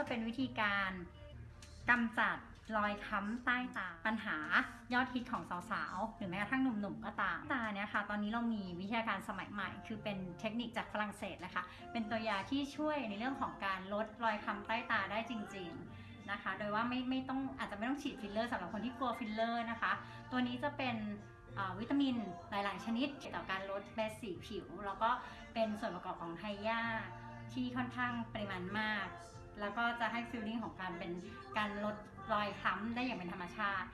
ก็จะเป็นวิธีการกำจัดรอยคล้ำใต้ตาปัญหายอดฮิตของสาวๆ หรือแม้กระทั่งหนุ่มๆ ก็ตามตาเนี่ยค่ะ ตอนนี้เรามีวิทยาการสมัยใหม่ คือเป็นเทคนิคจากฝรั่งเศสนะคะ เป็นตัวยาที่ช่วยในเรื่องของการลดรอยคล้ำใต้ตาได้จริง ๆนะคะ โดยว่าไม่ไม่ต้องอาจจะไม่ต้องฉีดฟิลเลอร์สำหรับคนที่กลัวฟิลเลอร์นะคะ ตัวนี้จะเป็นวิตามินหลาย ๆ ชนิดเกี่ยวกับการลดเม็ดสีผิว แล้วก็เป็นส่วนประกอบของไฮยาที่ค่อนข้างปริมาณมาก แล้วก็จะให้ฟีลลิ่งของการเป็นการลดรอยคล้ำได้อย่างเป็นธรรมชาติ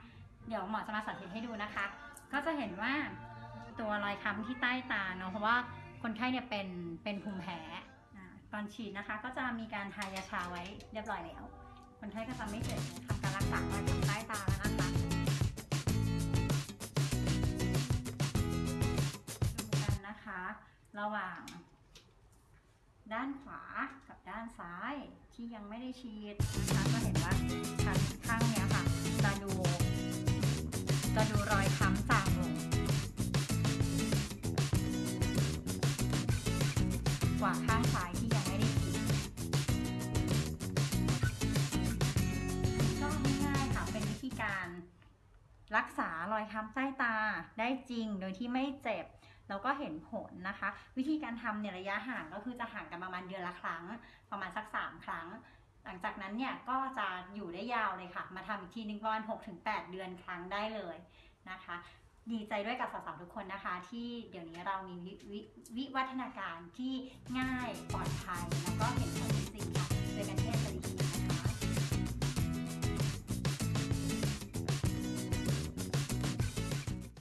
เดี๋ยวหมอจะมาสาธิตให้ดูนะคะ ก็จะเห็นว่าตัวรอยคล้ำที่ใต้ตาเนาะเพราะว่าคนไข้เนี่ยเป็นเป็นภูมิแพ้ตอนฉีดนะคะ ก็จะมีการทายาชาไว้เรียบร้อยแล้ว คนไข้ก็จะไม่เจ็บทำการรักษารอยคล้ำใต้ตาแล้วนะคะดูกันนะคะ ระหว่าง ด้านขวากับด้านซ้ายที่ยังไม่ได้ฉีดนะคะก็เห็นว่าชั้นข้างเนี้ยค่ะจะดูจะดูรอยค้ำจางลงกว่าข้างซ้ายที่ รักษารอยค้ำใต้ตาได้จริงโดยที่ไม่เจ็บ แล้วก็เห็นผลนะคะ วิธีการทำเนี่ยระยะห่างก็คือจะห่างกันประมาณเดือนละครั้ง ประมาณสัก 3 ครั้ง หลังจากนั้นเนี่ยก็จะอยู่ได้ยาวเลยค่ะ มาทำอีกทีหนึงประมาณ6-8 เดือนครั้งได้เลยนะคะดีใจด้วยกับสาวๆทุกคนนะคะ ที่เดี๋ยวนี้เรามีวิวิวิวัฒนาการที่ง่ายปลอดภัย แล้วก็เห็นผลจริงค่ะโดยการเทศสลิคีนะคะ